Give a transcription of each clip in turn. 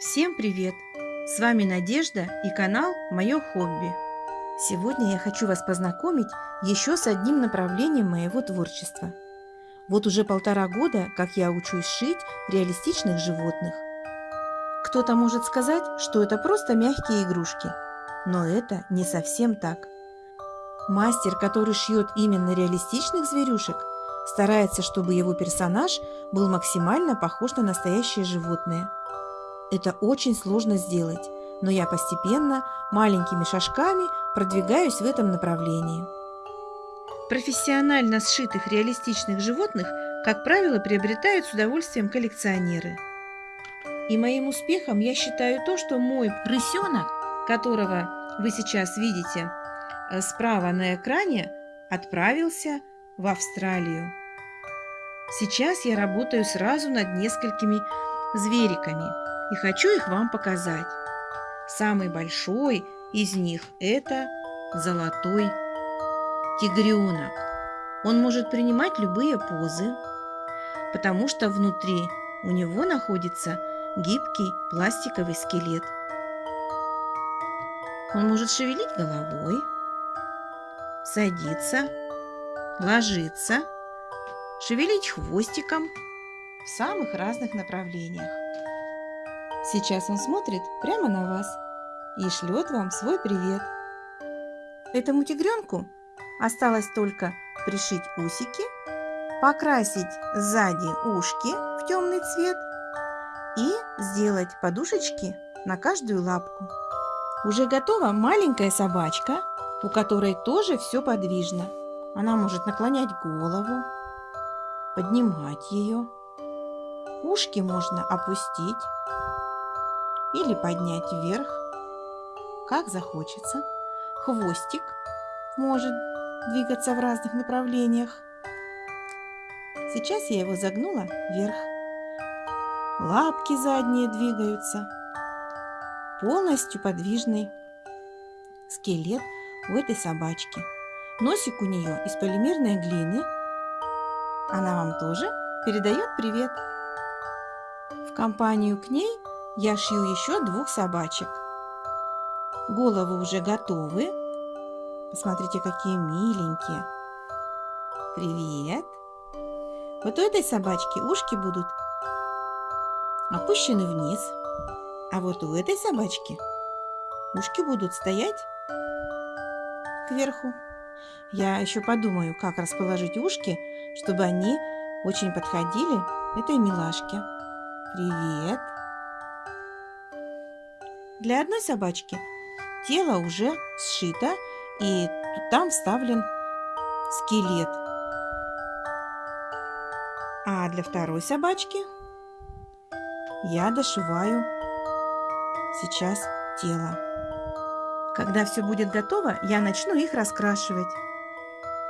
Всем привет! С вами Надежда и канал «Мое хобби». Сегодня я хочу вас познакомить еще с одним направлением моего творчества. Вот уже полтора года, как я учусь шить реалистичных животных. Кто-то может сказать, что это просто мягкие игрушки, но это не совсем так. Мастер, который шьет именно реалистичных зверюшек, старается, чтобы его персонаж был максимально похож на настоящее животное – это очень сложно сделать, но я постепенно, маленькими шажками продвигаюсь в этом направлении. Профессионально сшитых реалистичных животных, как правило, приобретают с удовольствием коллекционеры. И моим успехом я считаю то, что мой рысенок, которого вы сейчас видите э, справа на экране, отправился в Австралию. Сейчас я работаю сразу над несколькими звериками – и хочу их вам показать. Самый большой из них – это золотой тигренок. Он может принимать любые позы, потому что внутри у него находится гибкий пластиковый скелет. Он может шевелить головой, садиться, ложиться, шевелить хвостиком в самых разных направлениях. Сейчас он смотрит прямо на вас и шлет вам свой привет. Этому тигренку осталось только пришить усики, покрасить сзади ушки в темный цвет и сделать подушечки на каждую лапку. Уже готова маленькая собачка, у которой тоже все подвижно. Она может наклонять голову, поднимать ее. Ушки можно опустить или поднять вверх, как захочется. Хвостик может двигаться в разных направлениях. Сейчас я его загнула вверх. Лапки задние двигаются. Полностью подвижный скелет у этой собачки. Носик у нее из полимерной глины. Она вам тоже передает привет. В компанию к ней я шью еще двух собачек. Головы уже готовы. Посмотрите, какие миленькие. Привет. Вот у этой собачки ушки будут опущены вниз. А вот у этой собачки ушки будут стоять кверху. Я еще подумаю, как расположить ушки, чтобы они очень подходили этой милашке. Привет! Для одной собачки тело уже сшито, и там вставлен скелет. А для второй собачки я дошиваю сейчас тело. Когда все будет готово, я начну их раскрашивать.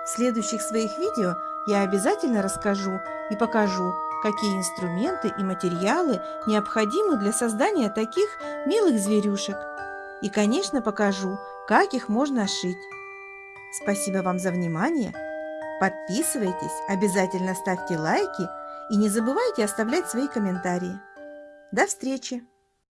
В следующих своих видео я обязательно расскажу и покажу, какие инструменты и материалы необходимы для создания таких милых зверюшек. И, конечно, покажу, как их можно шить. Спасибо вам за внимание. Подписывайтесь, обязательно ставьте лайки и не забывайте оставлять свои комментарии. До встречи!